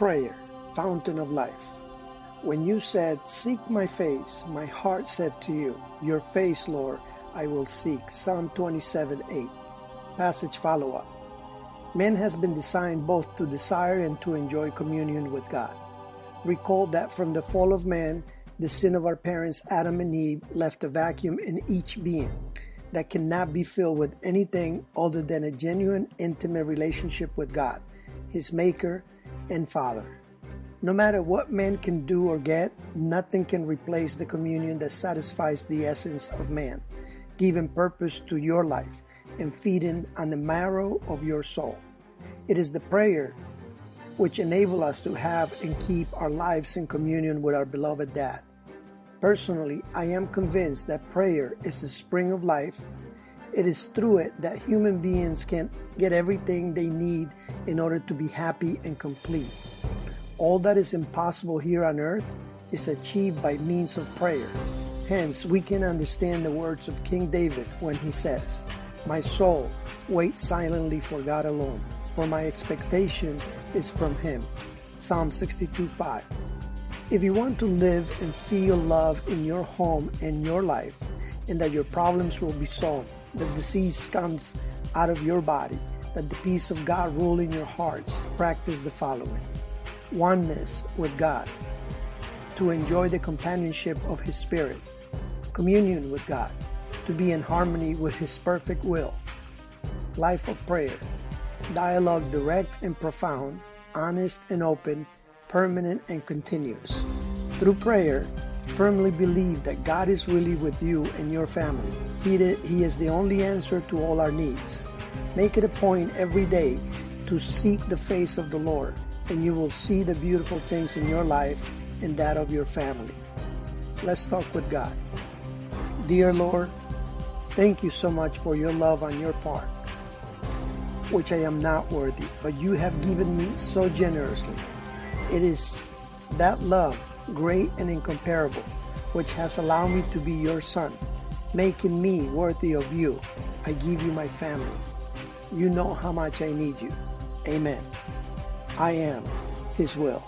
prayer, fountain of life. When you said, Seek my face, my heart said to you, Your face, Lord, I will seek. Psalm 27 8. Passage follow up. Man has been designed both to desire and to enjoy communion with God. Recall that from the fall of man, the sin of our parents Adam and Eve left a vacuum in each being that cannot be filled with anything other than a genuine, intimate relationship with God, his Maker and Father. No matter what man can do or get, nothing can replace the communion that satisfies the essence of man, giving purpose to your life and feeding on the marrow of your soul. It is the prayer which enable us to have and keep our lives in communion with our beloved Dad. Personally, I am convinced that prayer is the spring of life. It is through it that human beings can get everything they need in order to be happy and complete. All that is impossible here on earth is achieved by means of prayer. Hence, we can understand the words of King David when he says, My soul waits silently for God alone, for my expectation is from Him. Psalm 62 5. If you want to live and feel love in your home and your life, and that your problems will be solved, that disease comes out of your body, that the peace of God rule in your hearts, practice the following. Oneness with God, to enjoy the companionship of His Spirit, communion with God, to be in harmony with His perfect will, life of prayer, dialogue direct and profound, honest and open permanent and continuous. Through prayer, firmly believe that God is really with you and your family. He, he is the only answer to all our needs. Make it a point every day to seek the face of the Lord, and you will see the beautiful things in your life and that of your family. Let's talk with God. Dear Lord, thank you so much for your love on your part, which I am not worthy, but you have given me so generously. It is that love, great and incomparable, which has allowed me to be your son, making me worthy of you. I give you my family. You know how much I need you. Amen. I am His will.